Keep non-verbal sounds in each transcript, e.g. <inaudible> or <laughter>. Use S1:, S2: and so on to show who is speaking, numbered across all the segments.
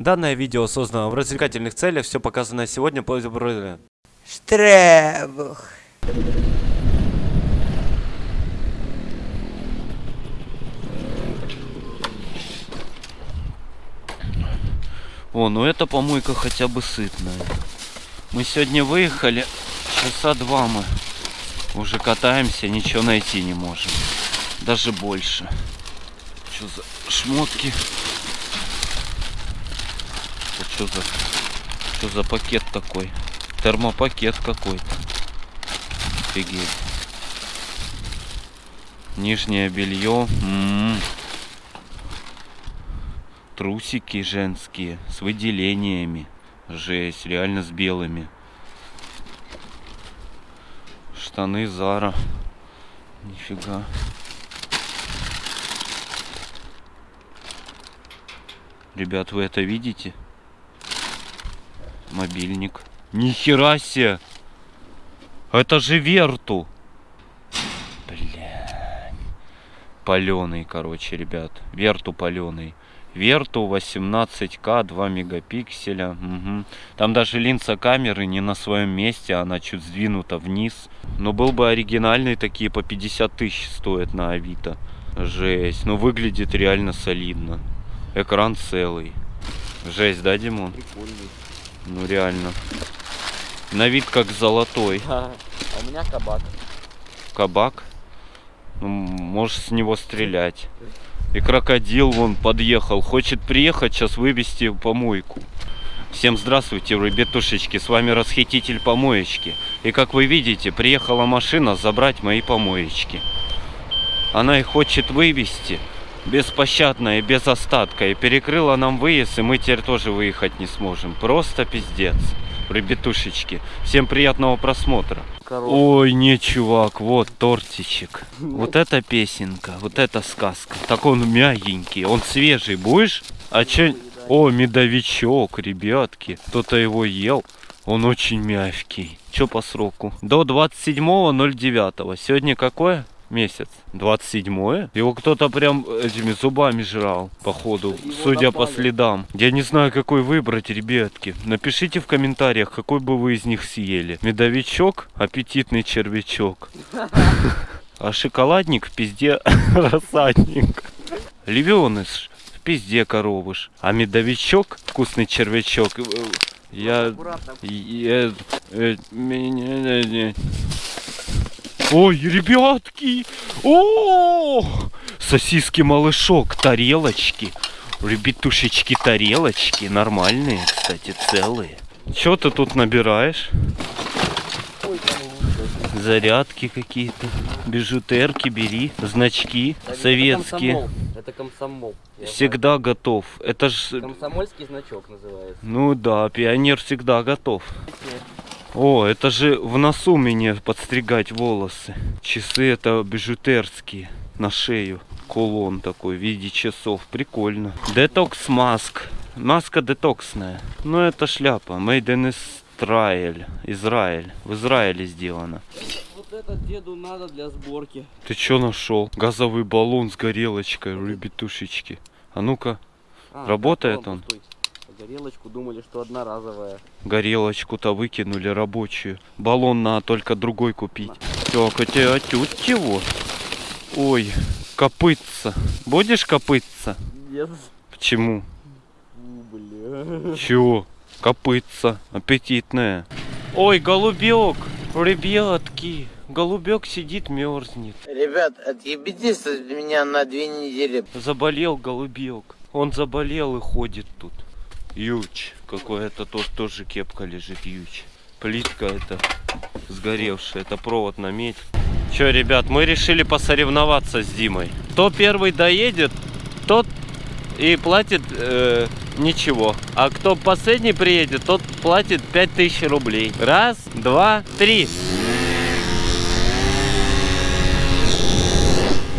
S1: Данное видео создано в развлекательных целях, все показанное сегодня по
S2: Штребух.
S3: О, ну эта помойка хотя бы сытная. Мы сегодня выехали, часа два мы уже катаемся, ничего найти не можем. Даже больше. Что за шмотки? Что за, что за пакет такой? Термопакет какой-то. Офигеть. Нижнее белье. М -м -м. Трусики женские с выделениями. Жесть, реально с белыми. Штаны Зара. Нифига. Ребят, вы это видите? Мобильник. Нихера себе! Это же Верту! Бля. Паленый, короче, ребят. Верту паленый. Верту 18К, 2 мегапикселя. Угу. Там даже линза камеры не на своем месте, она чуть сдвинута вниз. Но был бы оригинальный, такие по 50 тысяч стоят на Авито. Жесть. Но выглядит реально солидно. Экран целый. Жесть, да, Димон?
S4: Прикольный.
S3: Ну реально. На вид как золотой. <laughs>
S4: А у меня кабак.
S3: Кабак. Ну, можешь с него стрелять. И крокодил вон подъехал. Хочет приехать сейчас вывести помойку. Всем здравствуйте, ребятушечки. С вами расхититель помоечки. И как вы видите, приехала машина забрать мои помоечки. Она их хочет вывести беспощадно и без остатка. И перекрыла нам выезд, и мы теперь тоже выехать не сможем. Просто пиздец. Ребятушечки. Всем приятного просмотра.
S4: Корова.
S3: Ой, не, чувак, вот тортичек. Вот это песенка, вот это сказка. Так он мягенький, он свежий. Будешь? А че? О, медовичок, ребятки. Кто-то его ел. Он очень мягкий. Че по сроку? До 27.09. Сегодня какое? Месяц. 27 Его кто-то прям этими зубами жрал, походу,
S4: Его
S3: судя по
S4: напали.
S3: следам. Я не знаю, какой выбрать, ребятки. Напишите в комментариях, какой бы вы из них съели. Медовичок, аппетитный червячок. <laughs> А шоколадник в пизде <laughs> рассадник. Львеныш в пизде коровыш. А медовичок, вкусный червячок, э, я...
S4: Аккуратно.
S3: я- э, меня- Ой, ребятки! О! Сосиски малышок, тарелочки. Ребятушечки, тарелочки. Нормальные, кстати, целые. Что ты тут набираешь? Зарядки какие-то. Бижутерки бери. Значки
S4: это
S3: советские.
S4: комсомол. Это комсомол.
S3: Всегда готов. Это ж...
S4: знаю. Комсомольский значок называется.
S3: Ну да, пионер всегда готов. О, это же в носу мне подстригать волосы. Часы это бижутерские на шею. Кулон такой в виде часов. Прикольно. Детокс маск. Маска детоксная. Ну это шляпа. Made in Israel. Израиль. В Израиле сделано.
S4: Вот это деду надо для сборки.
S3: Ты чё нашел? Газовый баллон с горелочкой, ребятушечки. А ну-ка,
S4: А,
S3: Работает он?
S4: пустой. Горелочку думали, что одноразовая.
S3: горелочку-то выкинули рабочую. Баллон надо только другой купить. Так, а тебя отют чего? Ой, копытца. Будешь копытца?
S4: Нет.
S3: Почему?
S4: Бля.
S3: Чего? Копытца. Аппетитная. Ой, голубек. Ребятки. Голубек сидит, мерзнет.
S2: Ребят, отъебитесь от меня на две недели.
S3: Заболел голубек. Он заболел и ходит тут. Юч. Какой-то тут тоже кепка лежит, юч. Плитка это сгоревшая. Это провод на медь. Че, ребят, мы решили посоревноваться с Димой. Кто первый доедет, тот и платит э, ничего. А кто последний приедет, тот платит 5000 рублей. Раз, два, три.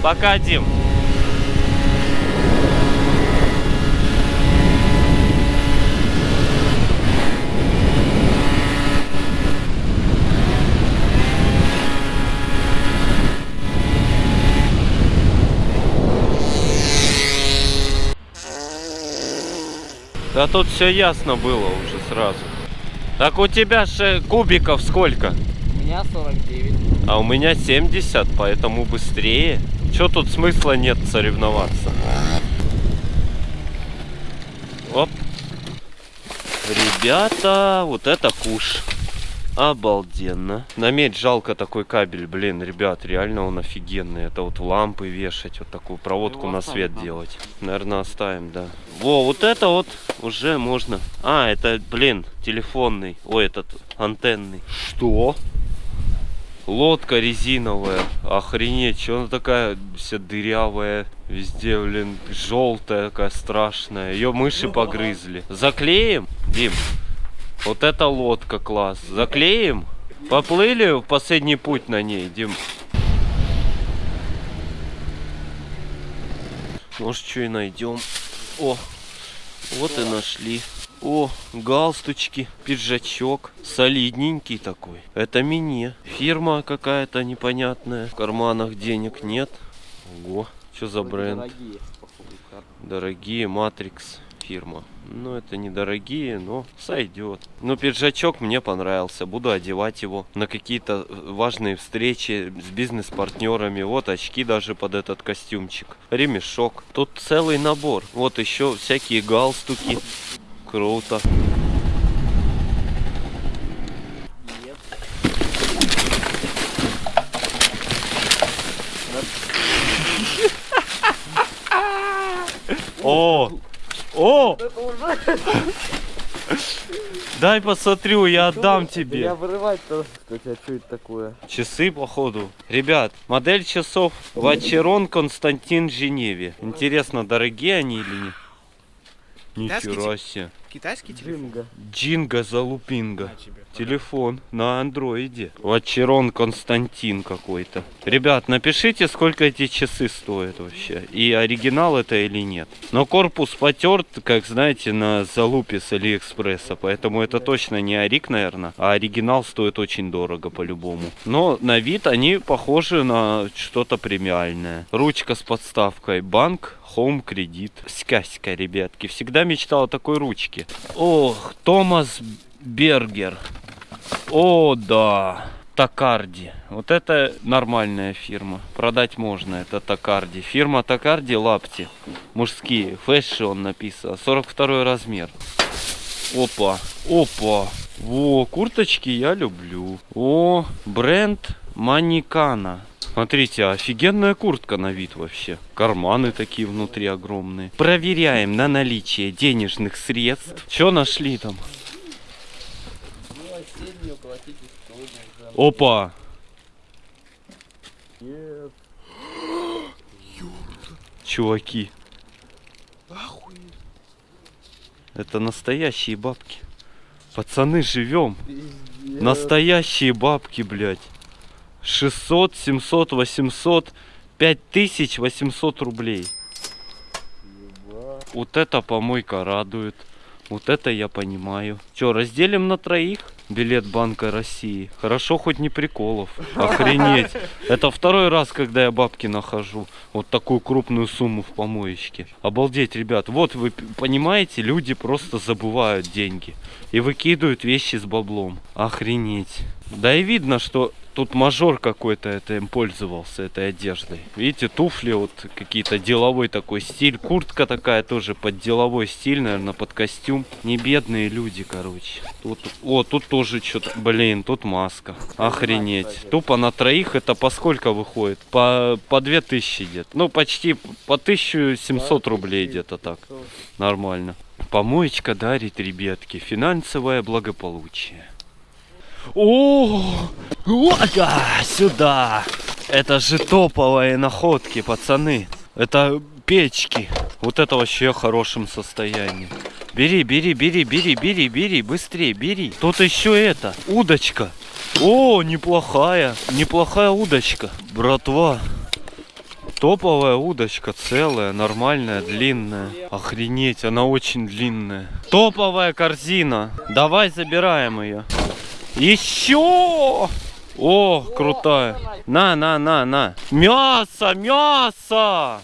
S3: Пока, Дим. Да тут все ясно было уже сразу. Так у тебя же кубиков сколько?
S4: У меня 49.
S3: А у меня 70, поэтому быстрее. Че тут смысла нет соревноваться? Оп. Ребята, вот это куш. Обалденно. На медь жалко такой кабель, блин, ребят, реально он офигенный. Это вот в лампы вешать, вот такую проводку
S4: Его
S3: на свет
S4: надо.
S3: делать. Наверное, оставим, да. Во, вот это вот уже можно. А, это, блин, телефонный. Ой, этот антенный. Что? Лодка резиновая. Охренеть, что она такая вся дырявая. Везде, блин, желтая такая страшная. Ее мыши погрызли. Заклеим, Дим? Вот это лодка класс. Заклеим? Поплыли в последний путь на ней, Дим. Может, что и найдем. О, вот и нашли. О, галстучки, пиджачок. Солидненький такой. Это мне. Фирма какая-то непонятная. В карманах денег нет. Ого, что за бренд?
S4: Дорогие
S3: Матрикс фирма. Ну, это недорогие, но сойдет. Ну, пиджачок мне понравился. Буду одевать его на какие-то важные встречи с бизнес-партнерами. Вот очки даже под этот костюмчик. Ремешок. Тут целый набор. Вот еще всякие галстуки. Круто. О! О! Дай посмотрю, я отдам тебе.
S4: Я вырывать-то. Кстати, а что это такое?
S3: Часы, походу. Ребят, модель часов Вачерон Константин Женеве. Интересно, дорогие они или нет? Нихера себе.
S5: Китайский телефон?
S4: Джинга.
S3: Джинга Залупинга.
S5: На тебе.
S3: Телефон на андроиде. Вачерон Константин какой-то. Ребят, напишите, сколько эти часы стоят вообще. И оригинал это или нет. Но корпус потерт, как знаете, на залупе с Алиэкспресса. Поэтому это точно не Арик, наверное. А оригинал стоит очень дорого по-любому. Но на вид они похожи на что-то премиальное. Ручка с подставкой. Банк Home кредит. Скаська, ребятки. Всегда мечтал о такой ручке. Ох, Томас Бергер. О, да. Такарди. Вот это нормальная фирма. Продать можно, это Такарди. Фирма Такарди лапти. Мужские. Fashion написано. 42 размер. Опа. Опа. Во, курточки я люблю. О, бренд Маникана. Смотрите, офигенная куртка на вид вообще. Карманы такие внутри огромные. Проверяем на наличие денежных средств. Что нашли там? Опа! Чуваки. Это настоящие бабки. Пацаны, живем. Настоящие бабки, блядь. 600, 700, 800, 5800 рублей. Вот это помойка радует. Вот это я понимаю. Че, разделим на троих? Билет Банка России. Хорошо, хоть не приколов. Охренеть. Это второй раз, когда я бабки нахожу. Вот такую крупную сумму в помоечке. Обалдеть, ребят. Вот вы понимаете, люди просто забывают деньги. И выкидывают вещи с баблом. Охренеть. Да и видно, что тут мажор какой-то это им пользовался, этой одеждой. Видите, туфли вот какие-то деловой такой стиль. Куртка такая тоже под деловой стиль, наверное, под костюм. Не бедные люди, короче. Тут, о, тут тоже что-то, блин, тут маска. Охренеть. Тупо на троих это по сколько выходит? По, по 2000 где-то. Ну, почти по 1700 рублей где-то так. Нормально. Помоечка дарит, ребятки, финансовое благополучие. О, вот, сюда. Это же топовые находки, пацаны. Это печки. Вот это вообще в хорошем состоянии. Бери, бери, бери, бери, бери, бери, быстрее, бери. Тут еще это, удочка. О, неплохая, неплохая удочка. Братва, Топовая удочка, целая, нормальная, длинная. Охренеть, она очень длинная. Топовая корзина. Давай забираем ее. Еще! О, крутая. На, на, на, на. Мясо, мясо!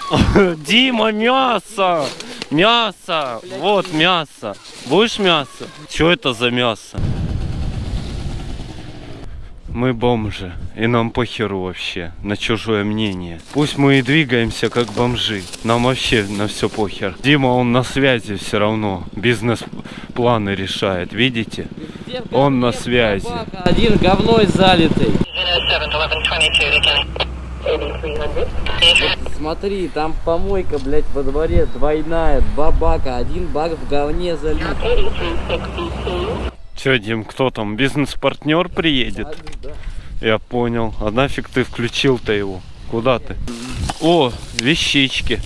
S3: Дима, мясо! Мясо! Вот мясо. Будешь мясо? Что это за мясо? Мы бомжи, и нам похеру вообще на чужое мнение. Пусть мы и двигаемся как бомжи, нам вообще на все похер. Дима, он на связи все равно, бизнес-планы решает, видите? Он на связи.
S4: Один говной залитый.
S6: 8300
S4: Смотри, там помойка, блядь, во дворе двойная, два бака, один бак в говне залит.
S6: 8362
S3: Че, Дим, кто там? Бизнес-партнер приедет? Я понял. А нафиг ты включил-то его? Куда ты? О, вещички.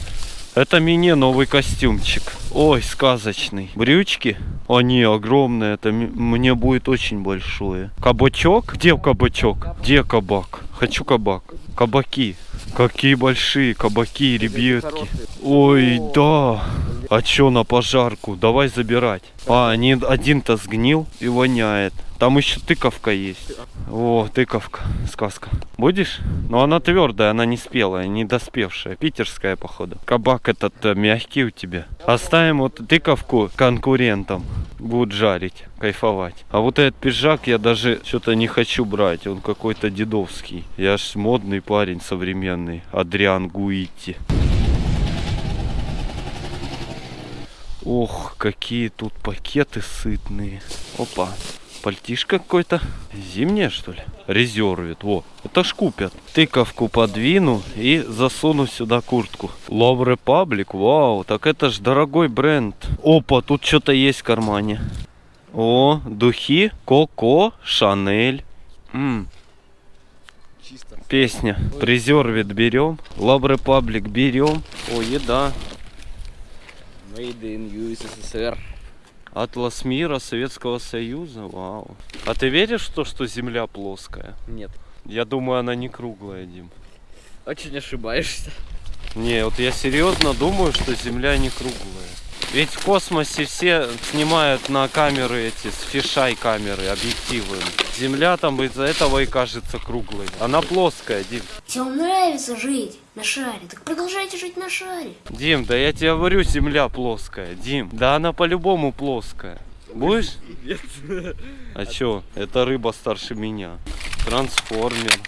S3: Это мне новый костюмчик. Ой, сказочный. Брючки? Они огромные. Это мне будет очень большое. Кабачок? Где кабачок? Где кабак? Хочу кабак. Кабаки. Какие большие кабаки, ребятки. Ой, да. А чё на пожарку? Давай забирать. А, один-то сгнил и воняет. Там еще тыковка есть. О, тыковка, сказка. Будешь? Но она твердая, она не спелая, не доспевшая. Питерская, походу. Кабак этот э, мягкий у тебя. Оставим вот тыковку конкурентам. Будут жарить, кайфовать. А вот этот пиджак я даже что-то не хочу брать. Он какой-то дедовский. Я ж модный парень современный. Адриан Гуити. Ох, какие тут пакеты сытные. Опа. Пальтишко какой-то. Зимнее, что ли? Резервит. Во. Это ж купят. Тыковку подвину и засуну сюда куртку. Love Republic. Вау. Так это ж дорогой бренд. Опа, тут что-то есть в кармане. О, духи. Коко. Шанель. М,
S4: Чисто.
S3: Песня. Презервит берем. Love Republic берем. О, еда.
S4: Made in USSR.
S3: Атлас мира Советского Союза, вау. А ты веришь в то, что Земля плоская?
S4: Нет.
S3: Я думаю, она не круглая, Дим.
S4: Очень ошибаешься.
S3: Не, вот я серьезно думаю, что Земля не круглая. Ведь в космосе все снимают на камеры эти, с фишай камеры, объективы. Земля там из-за этого и кажется круглой. Она плоская, Дим.
S7: Вам нравится жить на шаре, так продолжайте жить на шаре.
S3: Дим, да я тебе говорю, Земля плоская. Дим, да она по-любому плоская. Будешь?
S4: Нет.
S3: А чё? Это рыба старше меня. Трансформер.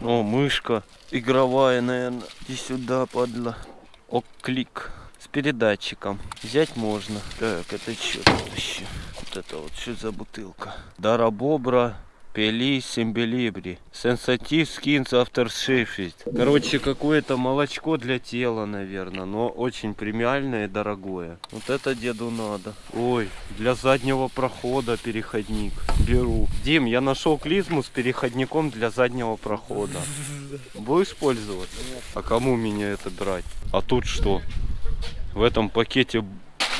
S3: О, мышка. Игровая, наверное. Иди сюда, падла. О, клик. С передатчиком. Взять можно. Так, это что тут еще? Вот это вот, что за бутылка? Дарабобра. Пели Симбелибри. Сенсатив After Sheffield. Короче, какое-то молочко для тела, наверное, но очень премиальное и дорогое. Вот это деду надо. Ой, для заднего прохода переходник. Беру. Дим, я нашел клизму с переходником для заднего прохода. Будешь пользоваться? А кому меня это брать? А тут что? В этом пакете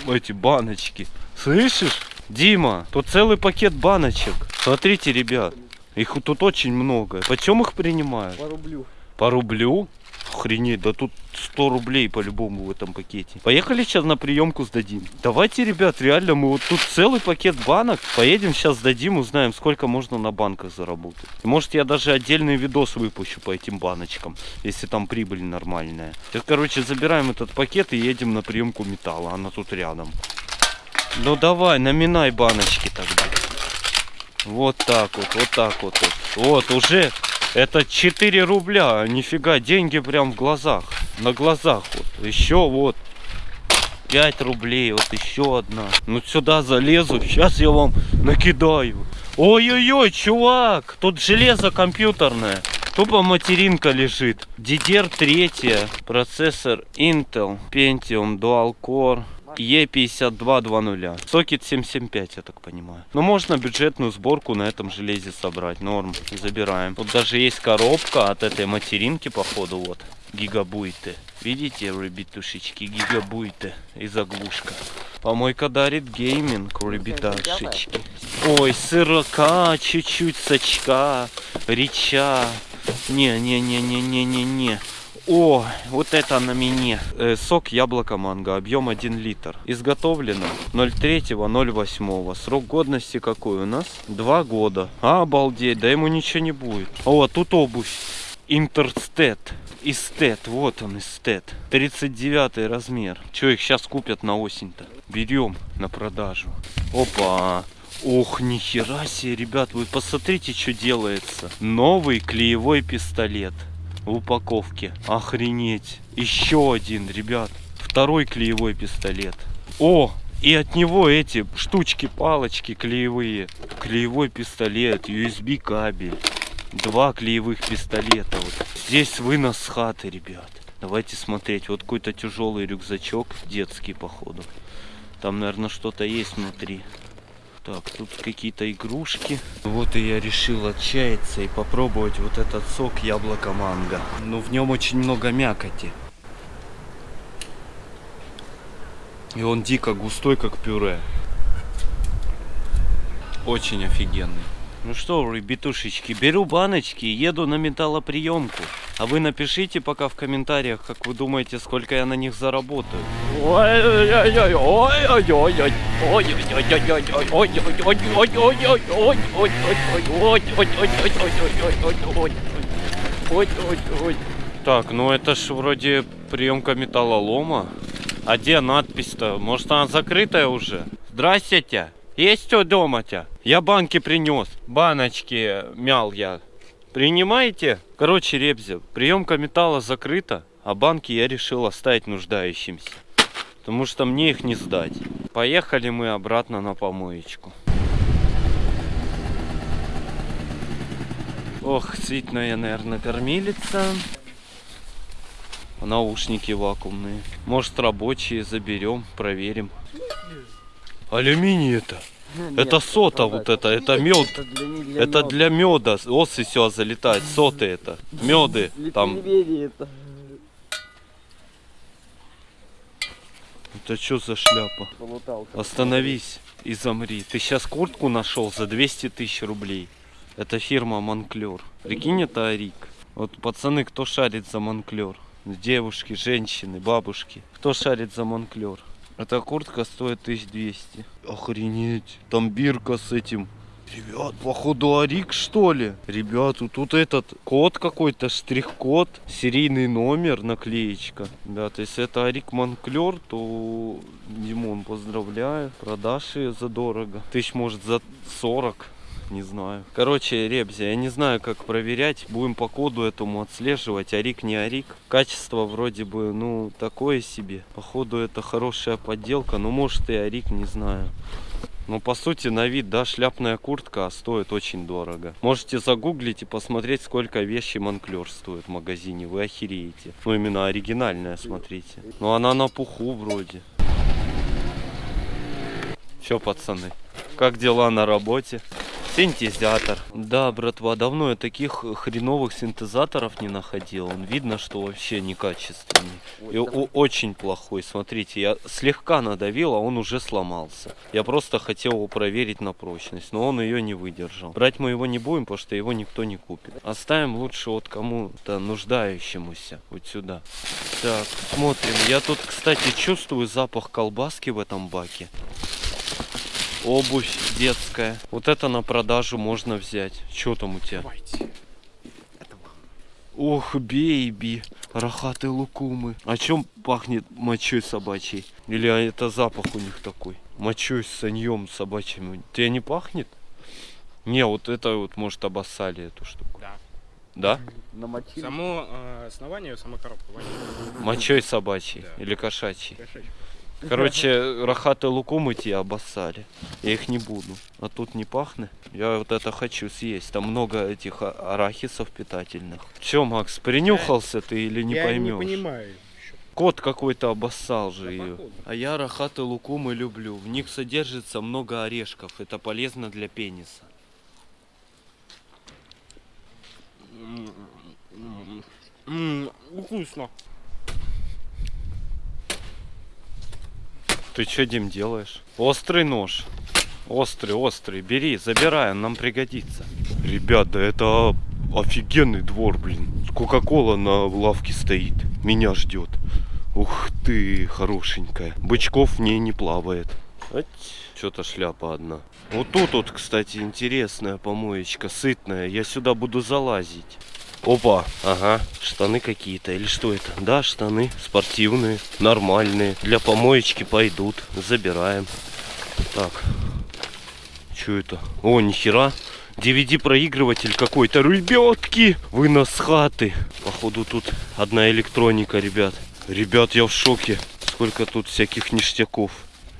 S3: эти баночки. Слышишь? Дима, тут целый пакет баночек. Смотрите, ребят. Их тут очень много. Почем их принимают?
S4: По рублю.
S3: По рублю? Охренеть, да тут 100 рублей по-любому в этом пакете. Поехали сейчас на приемку сдадим. Давайте, ребят, реально, мы вот тут целый пакет банок. Поедем сейчас сдадим, узнаем, сколько можно на банках заработать. И может я даже отдельный видос выпущу по этим баночкам, если там прибыль нормальная. Так, короче, забираем этот пакет и едем на приемку металла. Она тут рядом. Ну давай, наминай баночки тогда. Вот так вот, вот так вот. Вот, вот уже это 4 рубля. Нифига, деньги прям в глазах. На глазах вот. Еще вот. 5 рублей, вот еще одна. Ну сюда залезу, сейчас я вам накидаю. Ой-ой-ой, чувак, тут железо компьютерное. Тупо материнка лежит. DDR3, процессор Intel, Pentium Dual Core. E5220. Сокет 775, я так понимаю. Но можно бюджетную сборку на этом железе собрать. Норм. Забираем. Тут даже есть коробка от этой материнки, походу, вот. Гигабайты. Видите, ребятушечки, гигабайты и заглушка. Помойка дарит гейминг, ребятушечки. Ой, сырока, чуть-чуть сачка, реча. Не-не-не-не-не-не-не. О, вот это на мне. Э, сок яблоко манго, объем 1 литр. Изготовлено 03.08. Срок годности какой у нас? Два года. А, обалдеть, да ему ничего не будет. О, тут обувь. Интерстет. Истет, вот он, эстет. 39 размер. Че, их сейчас купят на осень-то? Берем на продажу. Опа. Ох, нихера себе, ребят, вы посмотрите, что делается. Новый клеевой пистолет в упаковке. Охренеть. Еще один, ребят. Второй клеевой пистолет. О, и от него эти штучки, палочки клеевые. Клеевой пистолет, USB кабель. Два клеевых пистолета. Вот. Здесь вынос с хаты, ребят. Давайте смотреть. Вот какой-то тяжелый рюкзачок, детский, походу. Там, наверное, что-то есть внутри. Так, тут какие-то игрушки. Вот и я решил отчаяться и попробовать вот этот сок яблоко-манго. Ну, в нем очень много мякоти. И он дико густой, как пюре. Очень офигенный. Ну что, ребятушечки, беру баночки и еду на металлоприемку. А вы напишите пока в комментариях, как вы думаете, сколько я на них заработаю. Так, ну это ж вроде приемка металлолома. А где надпись-то? Может она закрытая уже? Здрасте. Есть что дома-то? Я банки принес. Баночки мял я. Принимаете? Короче, Ребзи, приемка металла закрыта, а банки я решил оставить нуждающимся. Потому что мне их не сдать. Поехали мы обратно на помоечку. Ох, сытная, наверное, кормилица. Наушники вакуумные. Может рабочие заберем, проверим. Алюминий это. Это сота вот это, это мед.
S4: Это для,
S3: Это меда. Осы все залетает. Соты это. Меды. Там.
S4: это.
S3: Это что за шляпа? Остановись и замри. Ты сейчас куртку нашел за 200 тысяч рублей. Это фирма Монклер. Прикинь, это Арик. Вот пацаны, кто шарит за Монклер? Девушки, женщины, бабушки. Кто шарит за Монклер? Эта куртка стоит 1200. Охренеть. Там бирка с этим. Ребят, походу Арик что ли? Ребят, тут этот код какой-то, штрих-код, серийный номер, наклеечка. Ребят, если это Арик Монклер, то Димон, поздравляю. Продашь ее задорого. Тысяч может за 40. Не знаю. Короче, Ребзи, я не знаю, как проверять. Будем по коду этому отслеживать. Арик, не Арик. Качество вроде бы, ну, такое себе. Походу, это хорошая подделка. Ну, может и Арик, не знаю. Ну, по сути, на вид, да, шляпная куртка а стоит очень дорого. Можете загуглить и посмотреть, сколько вещи Монклер стоит в магазине. Вы охереете. Ну, именно оригинальная, смотрите. Ну, она на пуху вроде. Че, пацаны, как дела на работе? Синтезатор. Да, братва, давно я таких хреновых синтезаторов не находил. Он видно, что вообще некачественный. И о- очень плохой. Смотрите, я слегка надавил, а он уже сломался. Я просто хотел его проверить на прочность, но он ее не выдержал. Брать мы его не будем, потому что его никто не купит. Оставим лучше вот кому-то нуждающемуся. Вот сюда. Так, смотрим. Я тут, кстати, чувствую запах колбаски в этом баке. Обувь детская. Вот это на продажу можно взять. Что там у тебя?
S5: Давайте.
S3: Ох, бейби. Рахаты лукумы. А чем пахнет мочой собачьей? Или это запах у них такой? Мочой с саньем собачьим. Тебе не пахнет? Не, вот это вот, может, обоссали эту штуку.
S5: Да.
S3: Да?
S4: Намочили.
S5: Само э, основание, сама коробка.
S3: Мочой собачьей
S5: Да.
S3: или кошачьей.
S5: Кошачья.
S3: Короче, рахаты лукумы те обоссали. Я их не буду. А тут не пахнет. Я вот это хочу съесть. Там много этих а- арахисов питательных. Че, Макс, принюхался ты или не
S5: Я
S3: поймешь?
S5: не понимаю.
S3: Кот какой-то обоссал же ее. А я рахаты лукумы люблю. В них содержится много орешков. Это полезно для пениса.
S5: Ммм, вкусно.
S3: Ты что, Дим, делаешь? Острый нож. Острый, острый. Бери, забирай, он нам пригодится. Ребята, это офигенный двор, блин. Кока-кола на лавке стоит. Меня ждет. Ух ты, хорошенькая. Бычков в ней не плавает. Что-то шляпа одна. Вот тут вот, кстати, интересная помоечка, сытная. Я сюда буду залазить. Опа, ага, штаны какие-то или что это? Да, штаны спортивные, нормальные. Для помоечки пойдут, забираем. Так, что это? О, нихера. DVD-проигрыватель какой-то. Ребятки, вы нас хаты. Походу тут одна электроника, ребят. Ребят, я в шоке. Сколько тут всяких ништяков.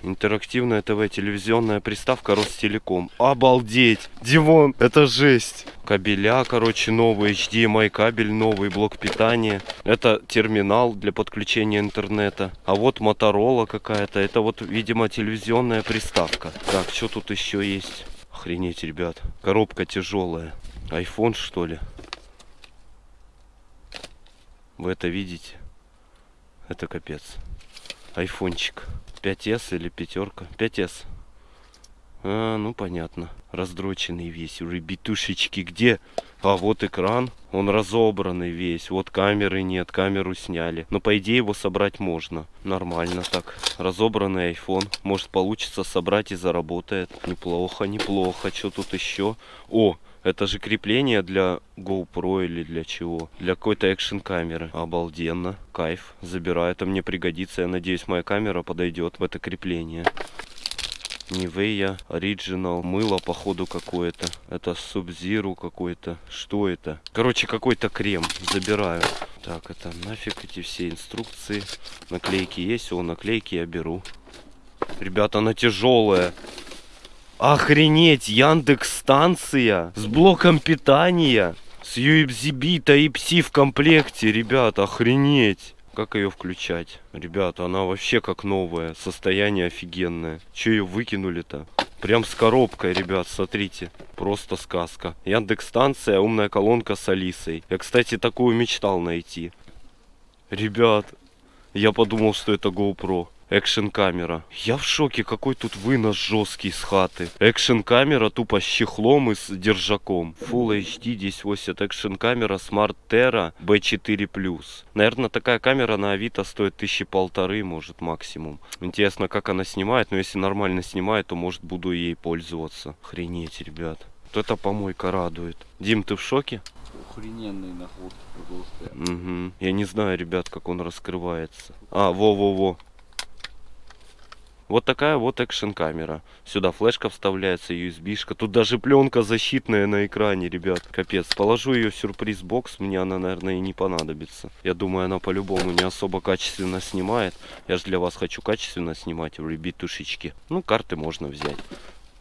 S3: Интерактивная ТВ, телевизионная приставка Ростелеком. Обалдеть! Дивон, это жесть! Кабеля, короче, новый, HDMI кабель новый, блок питания. Это терминал для подключения интернета. А вот Моторола какая-то. Это вот, видимо, телевизионная приставка. Так, что тут еще есть? Охренеть, ребят. Коробка тяжелая. Айфон, что ли? Вы это видите? Это капец. Айфончик. 5S или пятерка? 5S. А, ну понятно. Раздроченный весь. Ребятушечки, где? А вот экран. Он разобранный весь. Вот камеры нет, камеру сняли. Но по идее его собрать можно. Нормально так. Разобранный iPhone. Может получится собрать и заработает. Неплохо, неплохо. Что тут еще? О, это же крепление для GoPro или для чего? Для какой-то экшен камеры. Обалденно. Кайф. Забираю. Это мне пригодится. Я надеюсь, моя камера подойдет в это крепление. Nivea Original мыло походу какое-то. Это Sub-Zero какой-то. Что это? Короче, какой-то крем. Забираю. Так, это нафиг эти все инструкции. Наклейки есть? О, наклейки я беру. Ребята, она тяжелая. Охренеть, Яндекс станция с блоком питания, с USB Type-C в комплекте, ребят, охренеть. Как ее включать? Ребята, она вообще как новая, состояние офигенное. Че ее выкинули-то? Прям с коробкой, ребят, смотрите. Просто сказка. Яндекс станция, умная колонка с Алисой. Я, кстати, такую мечтал найти. Ребят, я подумал, что это GoPro. Экшн камера. Я в шоке, какой тут вынос жесткий с хаты. Экшн камера тупо с чехлом и с держаком. Full HD 1080 экшн камера Smart Terra B4+. Наверное, такая камера на Авито стоит тысячи полторы, может, максимум. Интересно, как она снимает, но если нормально снимает, то, может, буду ей пользоваться. Охренеть, ребят. Вот эта помойка радует. Дим, ты в шоке?
S4: Охрененные находки просто.
S3: Угу. Я не знаю, ребят, как он раскрывается. А, во-во-во. Вот такая вот экшен камера. Сюда флешка вставляется, USB-шка. Тут даже пленка защитная на экране, ребят. Капец. Положу ее в сюрприз-бокс. Мне она, наверное, и не понадобится. Я думаю, она по-любому не особо качественно снимает. Я же для вас хочу качественно снимать, ребятушечки. Ну, карты можно взять.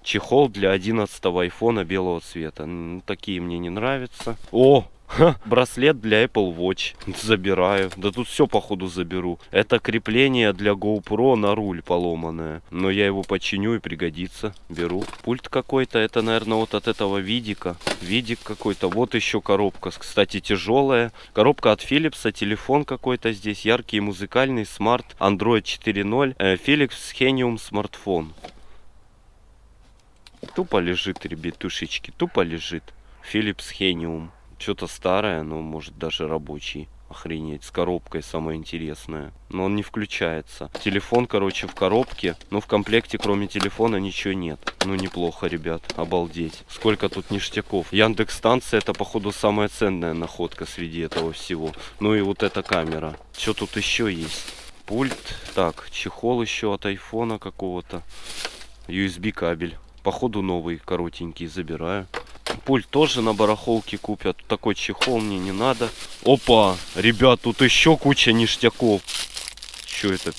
S3: Чехол для 11 айфона белого цвета. Ну, такие мне не нравятся. О, Ха, <laughs> браслет для Apple Watch. Забираю. Да тут все походу заберу. Это крепление для GoPro на руль поломанное. Но я его починю и пригодится. Беру. Пульт какой-то. Это, наверное, вот от этого видика. Видик какой-то. Вот еще коробка. Кстати, тяжелая. Коробка от Philips. Телефон какой-то здесь. Яркий музыкальный. Smart Android 4.0. Э, Philips Henium смартфон. Тупо лежит, ребятушечки. Тупо лежит. Philips Henium. Что-то старое, но может даже рабочий. Охренеть, с коробкой самое интересное. Но он не включается. Телефон, короче, в коробке. Но в комплекте, кроме телефона, ничего нет. Ну, неплохо, ребят. Обалдеть. Сколько тут ништяков. Яндекс станция, это, походу, самая ценная находка среди этого всего. Ну и вот эта камера. Что тут еще есть? Пульт. Так, чехол еще от айфона какого-то. USB кабель. Походу новый, коротенький, забираю. Пульт тоже на барахолке купят. Такой чехол мне не надо. Опа! Ребят, тут еще куча ништяков. Что это?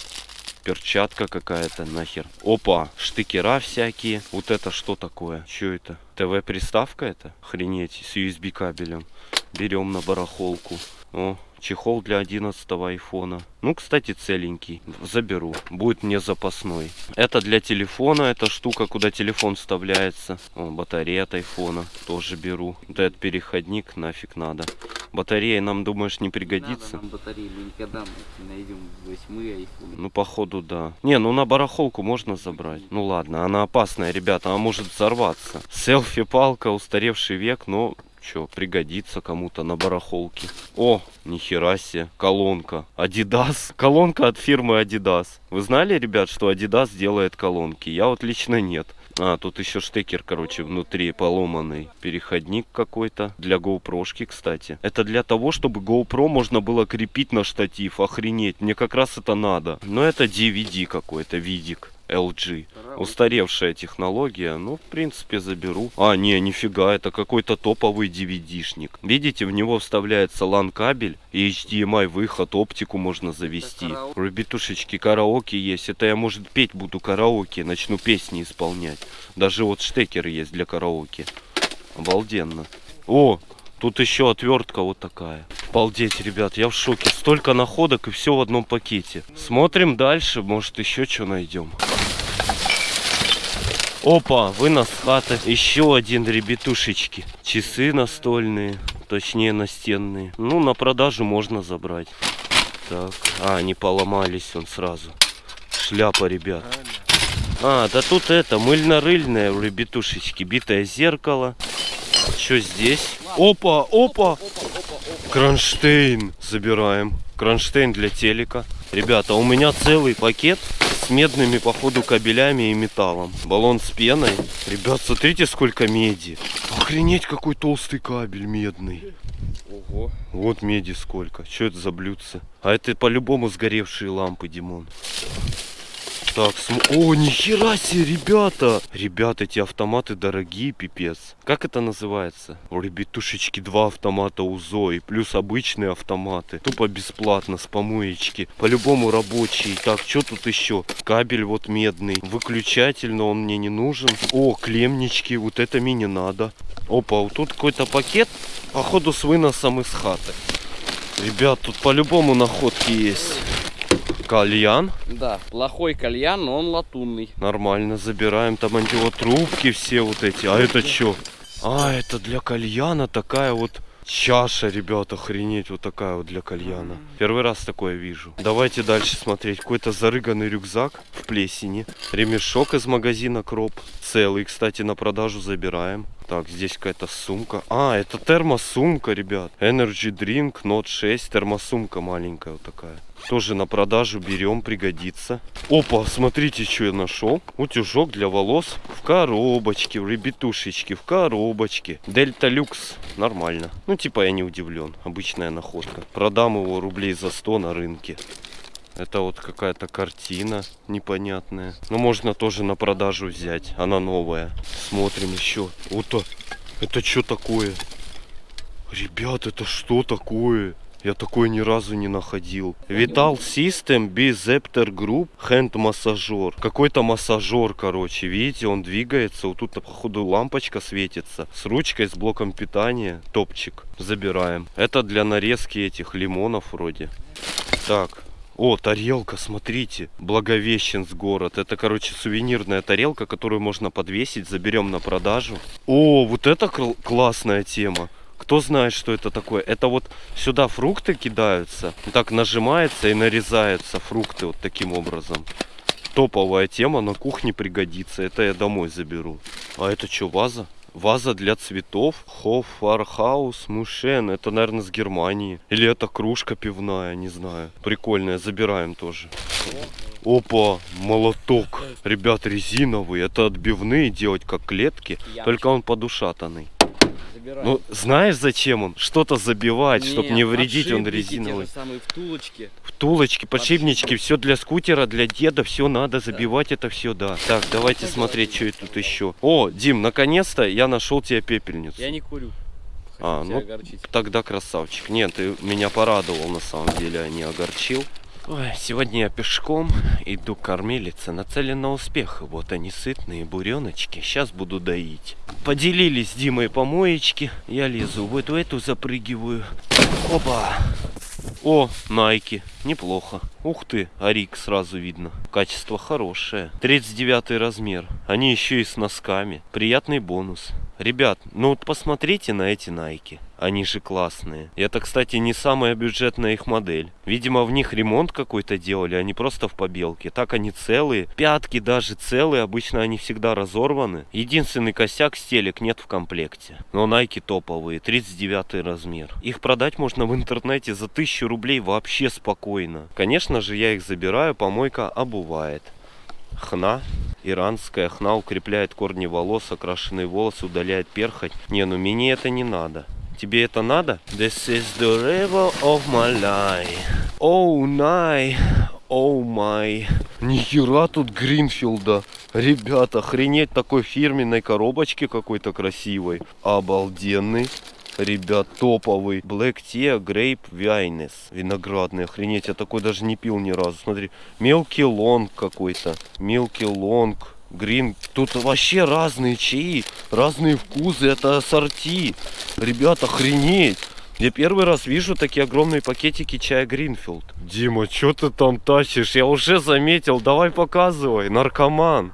S3: Перчатка какая-то нахер. Опа! Штыкера всякие. Вот это что такое? Что это? ТВ-приставка это? Охренеть, с USB кабелем. Берем на барахолку. О, чехол для 11 айфона. Ну, кстати, целенький. Заберу. Будет мне запасной. Это для телефона. Эта штука, куда телефон вставляется. О, батарея от айфона. Тоже беру. Вот этот переходник нафиг надо. Батарея нам, думаешь, не пригодится?
S4: Надо нам батареи, мы никогда не найдем восьмые айфоны.
S3: Ну, походу, да. Не, ну на барахолку можно забрать. Ну ладно, она опасная, ребята, она может взорваться. Селфи-палка, устаревший век, но что, пригодится кому-то на барахолке. О, нихера себе, колонка. Adidas. <laughs> Колонка от фирмы Adidas. Вы знали, ребят, что Adidas делает колонки? Я вот лично нет. А, тут еще штекер, короче, внутри поломанный. Переходник какой-то. Для GoPro-шки, кстати. Это для того, чтобы GoPro можно было крепить на штатив. Охренеть, мне как раз это надо. Но это DVD какой-то, видик. LG. Устаревшая технология, ну, в принципе, заберу. А, не, нифига, это какой-то топовый DVD-шник. Видите, в него вставляется LAN-кабель и HDMI выход, оптику можно завести. Ребятушечки, караоке есть. Это я, может, петь буду караоке, начну песни исполнять. Даже вот штекер есть для караоке. Обалденно. О, Тут еще отвертка вот такая. Обалдеть, ребят, я в шоке. Столько находок и все в одном пакете. Смотрим дальше, может еще что найдем. Опа, вынос хаты. Еще один, ребятушечки. Часы настольные, точнее настенные. Ну, на продажу можно забрать. Так, а, они поломались он сразу. Шляпа, ребят. А, да тут это, мыльно-рыльное, ребятушечки. Битое зеркало. Что здесь? Опа, опа! Кронштейн забираем. Кронштейн для телека. Ребята, у меня целый пакет с медными, походу, кабелями и металлом. Баллон с пеной. Ребят, смотрите, сколько меди. Охренеть, какой толстый кабель медный.
S4: Ого.
S3: Вот меди сколько. Что это за блюдце? А это по-любому сгоревшие лампы, Димон. Так, см... О, нихера себе, ребята! Ребята, эти автоматы дорогие, пипец. Как это называется? О, ребятушечки, два автомата УЗО и плюс обычные автоматы. Тупо бесплатно, с помоечки. По-любому рабочие. Так, что тут еще? Кабель вот медный. Выключатель, но он мне не нужен. О, клемнички, вот это мне не надо. Опа, вот тут какой-то пакет, походу, с выносом из хаты. Ребят, тут по-любому находки есть. Кальян.
S4: Да, плохой кальян, но он латунный.
S3: Нормально, забираем там антиотрубки все вот эти. А это что? А, это для кальяна такая вот чаша, ребята, охренеть, вот такая вот для кальяна. Первый раз такое вижу. Давайте дальше смотреть. Какой-то зарыганный рюкзак в плесени. Ремешок из магазина Кроп. Целый, кстати, на продажу забираем. Так, здесь какая-то сумка. А, это термосумка, ребят. Energy Drink Note 6. Термосумка маленькая вот такая. Тоже на продажу берем, пригодится. Опа, смотрите, что я нашел. Утюжок для волос в коробочке, в ребятушечке, в коробочке. Дельта Люкс, нормально. Ну, типа я не удивлен, обычная находка. Продам его рублей за 100 на рынке. Это вот какая-то картина непонятная. Но можно тоже на продажу взять. Она новая. Смотрим еще. Вот это что такое? Ребят, это что такое? Я такой ни разу не находил. Vital System Bizepter Group Hand массажер. Какой-то массажер, короче. Видите, он двигается. Вот тут, походу, лампочка светится. С ручкой, с блоком питания. Топчик. Забираем. Это для нарезки этих лимонов вроде. Так, о, тарелка, смотрите. Благовещенск город. Это, короче, сувенирная тарелка, которую можно подвесить. Заберем на продажу. О, вот это кл- классная тема. Кто знает, что это такое? Это вот сюда фрукты кидаются. Так нажимается и нарезаются фрукты вот таким образом. Топовая тема, на кухне пригодится. Это я домой заберу. А это что, ваза? Ваза для цветов. Хофархаус Мушен. Это, наверное, с Германии. Или это кружка пивная, не знаю. Прикольная, забираем тоже. Опа, молоток. Ребят, резиновый. Это отбивные делать, как клетки. Только он подушатанный.
S4: Забирай.
S3: Ну, знаешь, зачем он? Что-то забивать, чтобы не вредить, он
S4: подшипники те
S3: резиновый.
S4: же самые втулочки.
S3: Втулочки, подшипнички, все для скутера, для деда, все надо забивать это все, да. Так, давайте смотреть, что тут еще. О, Дим, наконец-то я нашел тебе пепельницу.
S4: Я не курю.
S3: А,
S4: Хочу
S3: ну,
S4: тебя огорчить.
S3: Тогда красавчик. Нет, ты меня порадовал на самом деле, а не огорчил. Ой, сегодня я пешком иду к кормилице, нацелен на успех. Вот они сытные буреночки, сейчас буду доить. Поделились с Димой помоечки, я лезу вот в эту запрыгиваю. Опа! О, Найки, неплохо. Ух ты, Арик сразу видно. Качество хорошее. 39 размер. Они еще и с носками. Приятный бонус. Ребят, ну вот посмотрите на эти Найки. Они же классные. Это, кстати, не самая бюджетная их модель. Видимо, в них ремонт какой-то делали, а не просто в побелке. Так они целые. Пятки даже целые. Обычно они всегда разорваны. Единственный косяк стелек нет в комплекте. Но Найки топовые. 39 размер. Их продать можно в интернете за 1000 рублей вообще спокойно. Конечно же, я их забираю. Помойка обувает. Хна. Иранская хна укрепляет корни волос, окрашенные волосы, удаляет перхоть. Не, ну мне это не надо. Тебе это надо? This is the river of my life. Oh, my. Oh, my. Нихера тут Гринфилда. Ребята, охренеть такой фирменной коробочки какой-то красивой. Обалденный. Ребят, топовый. Black Tea Grape Wines. Виноградный. Охренеть, я такой даже не пил ни разу. Смотри, Milky Oolong какой-то. Milky Oolong. Green. Тут вообще разные чаи, разные вкусы. Это ассорти. Ребят, охренеть. Я первый раз вижу такие огромные пакетики чая Гринфилд. Дима, что ты там тащишь? Я уже заметил. Давай показывай. Наркоман.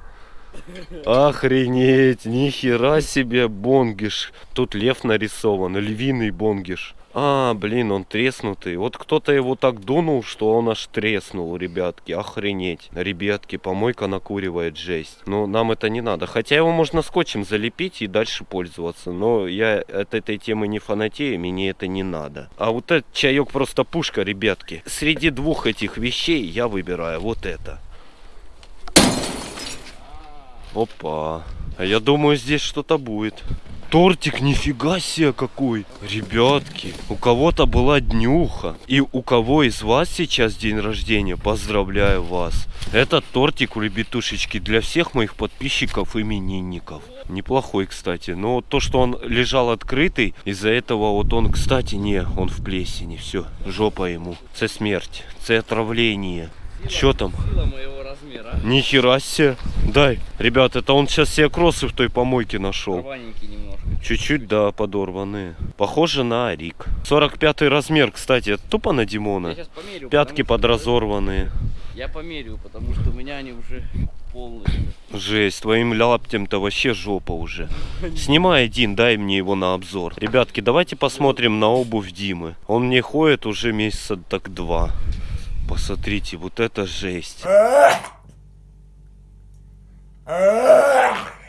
S3: Охренеть, нихера себе бонгиш. Тут лев нарисован, львиный бонгиш. А, блин, он треснутый. Вот кто-то его так дунул, что он аж треснул, ребятки. Охренеть. Ребятки, помойка накуривает жесть. Но нам это не надо. Хотя его можно скотчем залепить и дальше пользоваться. Но я от этой темы не фанатею, мне это не надо. А вот этот чаек просто пушка, ребятки. Среди двух этих вещей я выбираю вот это. Опа. А я думаю, здесь что-то будет. Тортик, нифига себе какой. Ребятки, у кого-то была днюха. И у кого из вас сейчас день рождения, поздравляю вас. Этот тортик, ребятушечки, для всех моих подписчиков именинников. Неплохой, кстати. Но то, что он лежал открытый, из-за этого вот он, кстати, не, он в плесени. Все, жопа ему. Це смерть, це отравление. Что там?
S4: Сила моего.
S3: Нихера себе. Дай. Ребят, это он сейчас себе кроссы в той помойке нашел. Чуть-чуть, да, подорванные. Похоже на Арик. 45 размер, кстати, это тупо на Димона.
S4: померю.
S3: Пятки подразорванные.
S4: Я померю, потому что у меня они уже полностью.
S3: Жесть, твоим лаптем-то вообще жопа уже. Снимай один, дай мне его на обзор. Ребятки, давайте посмотрим на обувь Димы. Он мне ходит уже месяца так два. Посмотрите, вот это жесть.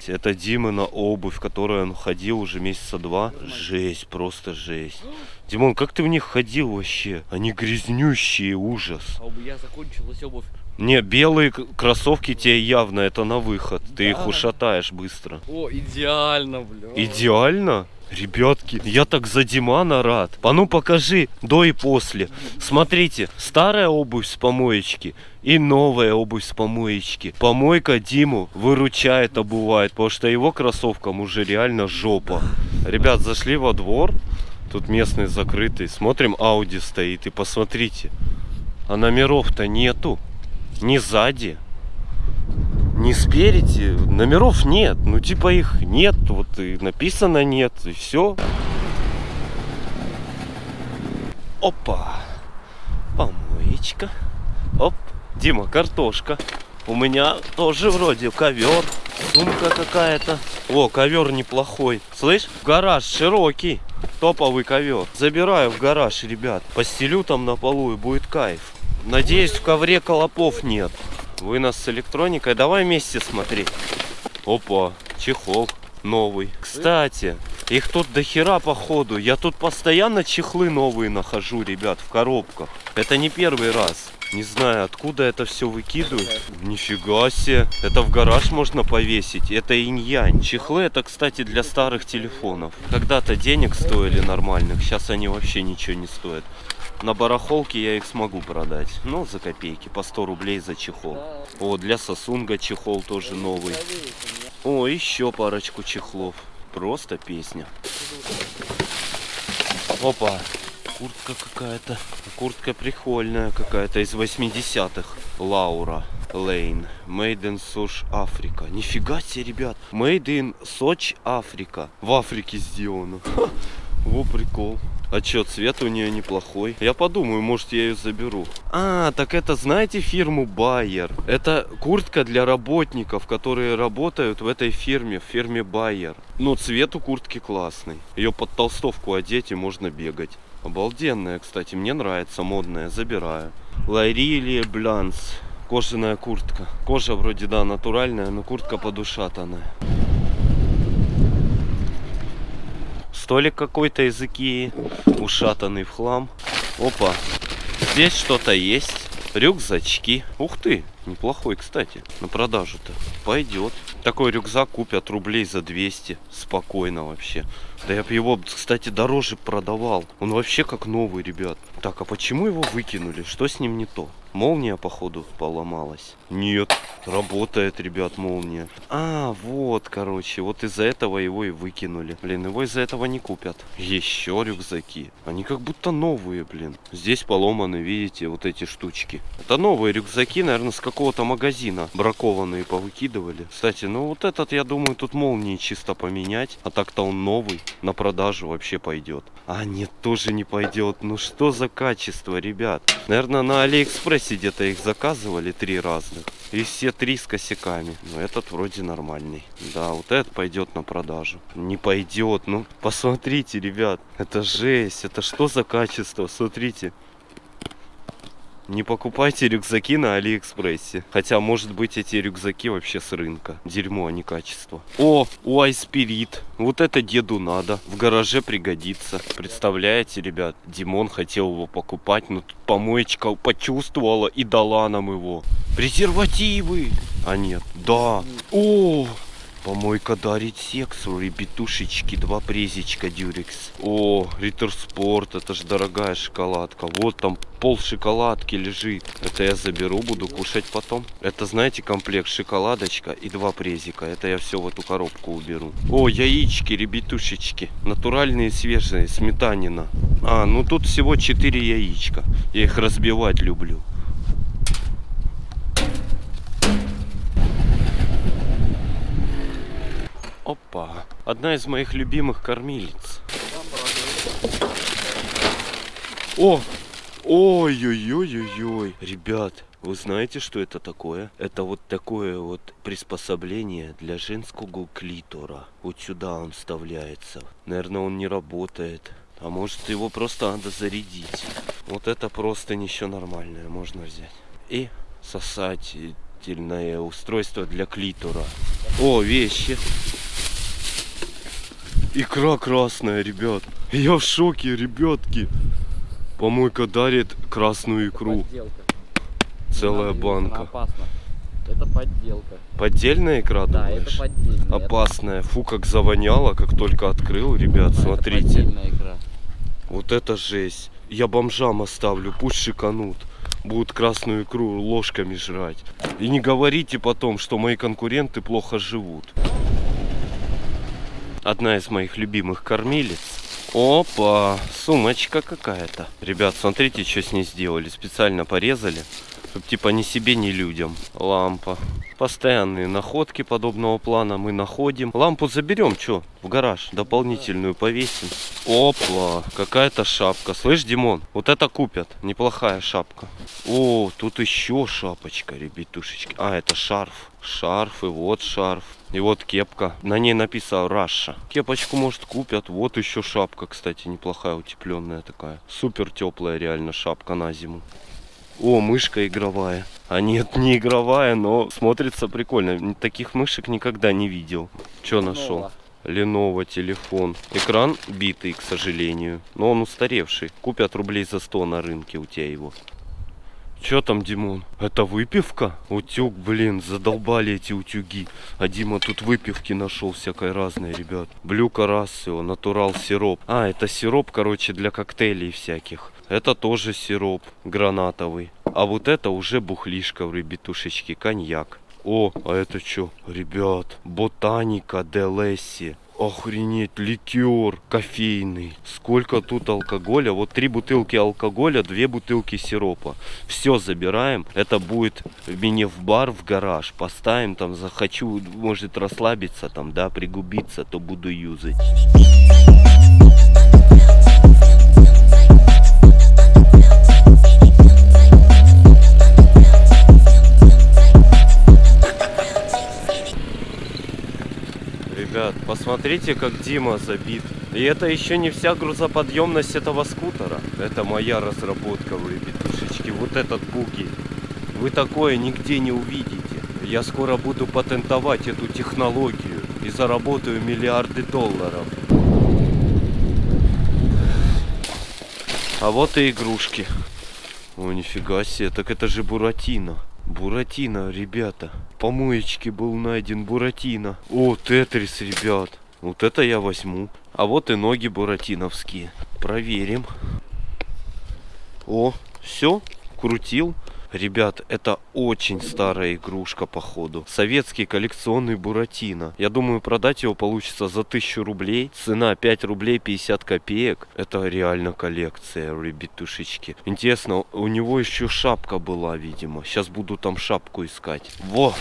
S3: Это Димына обувь, которой он ходил уже месяца два. Жесть, просто жесть. Димон, как ты в них ходил вообще? Они грязнющие, ужас.
S4: А бы я закончилась обувь.
S3: Не, белые кроссовки тебе явно это на выход. Ты их
S4: Да.
S3: ушатаешь быстро.
S4: О, идеально, бля.
S3: Идеально? Ребятки, я так за Димана рад. А ну покажи до и после. Смотрите, старая обувь с помоечки и новая обувь с помоечки. Помойка Диму выручает, обувает, потому что его кроссовкам уже реально жопа. Ребят, зашли во двор. Тут местный закрытый. Смотрим, Ауди стоит. И посмотрите, а номеров-то нету. Ни сзади, ни спереди. Номеров нет. Ну, типа их нет. Вот и написано нет. И все. Опа. Помоечка. Оп. Дима, картошка. У меня тоже вроде ковер. Сумка какая-то. О, ковер неплохой. Слышь, гараж широкий. Топовый ковер. Забираю в гараж, ребят. Постелю там на полу и будет кайф. Надеюсь, в ковре колопов нет. Вынос с электроникой. Давай вместе смотреть. Опа, чехол новый. Кстати, их тут до хера походу. Я тут постоянно чехлы новые нахожу, ребят, в коробках. Это не первый раз. Не знаю, откуда это все выкидывают. Нифига себе. Это в гараж можно повесить. Это инь-янь. Чехлы это, кстати, для старых телефонов. Когда-то денег стоили нормальных. Сейчас они вообще ничего не стоят. На барахолке я их смогу продать. Ну, за копейки. По 100 рублей за чехол. О, для Сосунга чехол тоже новый. О, еще парочку чехлов. Просто песня. Опа. Куртка какая-то. Куртка прикольная какая-то из 80-х. Лаура Лейн. Made in Soch Африка. Нифига себе, ребят. Made in Soch Африка. В Африке сделано. Ха, Во прикол. А чё, цвет у нее неплохой. Я подумаю, может я ее заберу. А, так это знаете фирму Байер? Это куртка для работников, которые работают в этой фирме, в фирме Байер. Ну, цвет у куртки классный. Ее под толстовку одеть и можно бегать. Обалденная, кстати, мне нравится, модная, забираю. Лайрилия Бланс. Кожаная куртка. Кожа вроде, да, натуральная, но куртка подушатанная. Столик какой-то из Икеи, ушатанный в хлам. Опа, здесь что-то есть. Рюкзачки. Ух ты, Неплохой, кстати, на продажу-то. Пойдет. Такой рюкзак купят рублей за 200. Спокойно вообще. Да я бы его, кстати, дороже продавал. Он вообще как новый, ребят. Так, а почему его выкинули? Что с ним не то? Молния, походу, поломалась. Нет, работает, ребят, молния. А, вот, короче, вот из-за этого его и выкинули. Блин, его из-за этого не купят. Еще рюкзаки. Они как будто новые, блин. Здесь поломаны, видите, вот эти штучки. Это новые рюкзаки, наверное, с какого-то магазина. Бракованные повыкидывали. Кстати, ну вот этот, я думаю, тут молнии чисто поменять. А так-то он новый. На продажу вообще пойдет. А нет, тоже не пойдет. Ну что за качество, ребят? Наверное, на Алиэкспрессе где-то их заказывали три разных. И все три с косяками. Но этот вроде нормальный. Да, вот этот пойдет на продажу. Не пойдет. Ну, посмотрите, ребят. Это жесть. Это что за качество? Смотрите. Не покупайте рюкзаки на Алиэкспрессе. Хотя, может быть, эти рюкзаки вообще с рынка. Дерьмо, а не качество. О, уайт-спирит. Вот это деду надо. В гараже пригодится. Представляете, ребят? Димон хотел его покупать, но тут помоечка почувствовала и дала нам его. Презервативы! А нет, да. О, Помойка дарит секс, ребятушечки, два презичка дюрекс. О, Риттер Спорт, это же дорогая шоколадка. Вот там пол шоколадки лежит. Это я заберу, буду кушать потом. Это, знаете, комплект шоколадочка и два презика. Это я все в эту коробку уберу. О, яички, ребятушечки. Натуральные, свежие, сметанина. А, ну тут всего 4 яичка. Я их разбивать люблю. Опа. Одна из моих любимых кормилиц. О! Ой-ой-ой-ой-ой. Ребят, вы знаете, что это такое? Это вот такое вот приспособление для женского клитора. Вот сюда он вставляется. Наверное, он не работает. А может его просто надо зарядить. Вот это просто еще нормальное можно взять. И сосательное устройство для клитора. О, вещи. Икра красная, ребят. Я в шоке, ребятки. Помойка дарит красную икру.
S4: Подделка.
S3: Целая
S4: она
S3: банка.
S4: опасна. Это подделка.
S3: Поддельная икра,
S4: Да,
S3: думаешь?
S4: это поддельная.
S3: Опасная. Фу, как завоняло, как только открыл, ребят,
S4: Это-
S3: смотрите.
S4: Это икра.
S3: Вот это жесть. Я бомжам оставлю, пусть шиканут. Будут красную икру ложками жрать. И не говорите потом, что мои конкуренты плохо живут. Одна из моих любимых кормилец. Опа, сумочка какая-то. Ребят, смотрите, что с ней сделали. Специально порезали, чтобы типа ни себе, ни людям. Лампа. Постоянные находки подобного плана мы находим. Лампу заберем, что, в гараж. Дополнительную повесим. Опа, какая-то шапка. Слышь, Димон, вот это купят. Неплохая шапка. О, тут еще шапочка, ребятушечки. А, это шарф. Шарф и вот шарф. И вот кепка. На ней написано Раша. Кепочку, может, купят. Вот еще шапка, кстати, неплохая, утепленная такая. Супер теплая реально шапка на зиму. О, мышка игровая. А нет, не игровая, но смотрится прикольно. Таких мышек никогда не видел. Что нашел?
S4: Lenovo
S3: телефон. Экран битый, к сожалению. Но он устаревший. Купят рублей за 100 на рынке у тебя его. Че там, Димон? Это выпивка? Утюг, блин, задолбали эти утюги. А Дима тут выпивки нашел всякой разной, ребят. Блюка Рассио, натурал сироп. А, это сироп, короче, для коктейлей всяких. Это тоже сироп гранатовый. А вот это уже бухлишка, ребятушечки, коньяк. О, а это что? Ребят, ботаника де Лесси. Охренеть, ликер кофейный. Сколько тут алкоголя? Вот три бутылки алкоголя, две бутылки сиропа. Все забираем. Это будет мне в бар, в гараж. Поставим там, захочу, может расслабиться там, да, пригубиться, то буду юзать. Ребят, посмотрите, как Дима забит. И это еще не вся грузоподъемность этого скутера. Это моя разработка, вы, ребятушечки. Вот этот буги. Вы такое нигде не увидите. Я скоро буду патентовать эту технологию и заработаю миллиарды долларов. А вот и игрушки. О, нифига себе, так это же Буратино. Буратино, ребята. Помоечке был найден Буратино. О, Тетрис, ребят. Вот это я возьму. А вот и ноги буратиновские. Проверим. О, все, крутил. Ребят, это очень старая игрушка, походу. Советский коллекционный Буратино. Я думаю, продать его получится за 1000 рублей. Цена 5 рублей 50 копеек. Это реально коллекция, ребятушечки. Интересно, у него еще шапка была, видимо. Сейчас буду там шапку искать. Во!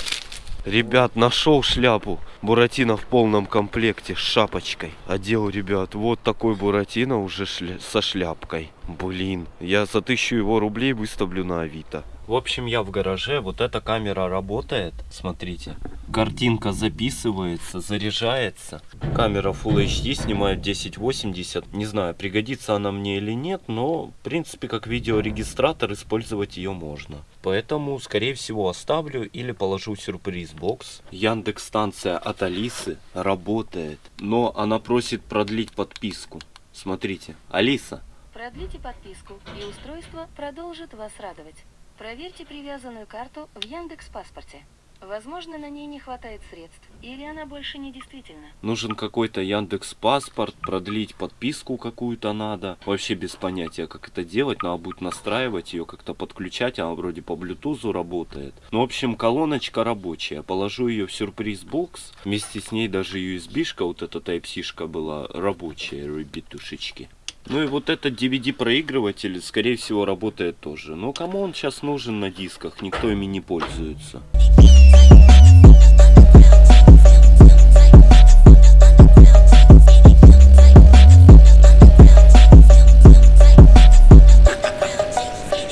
S3: Ребят, нашел шляпу. Буратино в полном комплекте с шапочкой. Одел, ребят, вот такой Буратино уже шля- со шляпкой. Блин, я за тысячу его рублей выставлю на Авито. В общем, я в гараже, вот эта камера работает, смотрите. Картинка записывается, заряжается. Камера Full HD снимает 1080. Не знаю, пригодится она мне или нет, но, в принципе, как видеорегистратор использовать ее можно. Поэтому, скорее всего, оставлю или положу сюрприз бокс. Яндекс станция от Алисы работает, но она просит продлить подписку. Смотрите, Алиса,
S8: Продлите подписку, и устройство продолжит вас радовать. Проверьте привязанную карту в Яндекс Паспорте. Возможно, на ней не хватает средств, или она больше не действительна.
S3: Нужен какой-то Яндекс Паспорт, продлить подписку какую-то надо. Вообще без понятия, как это делать. Надо будет настраивать ее, как-то подключать. Она вроде по блютузу работает. Ну, в общем, колоночка рабочая. Положу ее в сюрприз-бокс. Вместе с ней даже USB-шка, вот эта Type-C-шка была рабочая, ребятушечки. Ну и вот этот DVD-проигрыватель, скорее всего, работает тоже. Но кому он сейчас нужен на дисках? Никто ими не пользуется.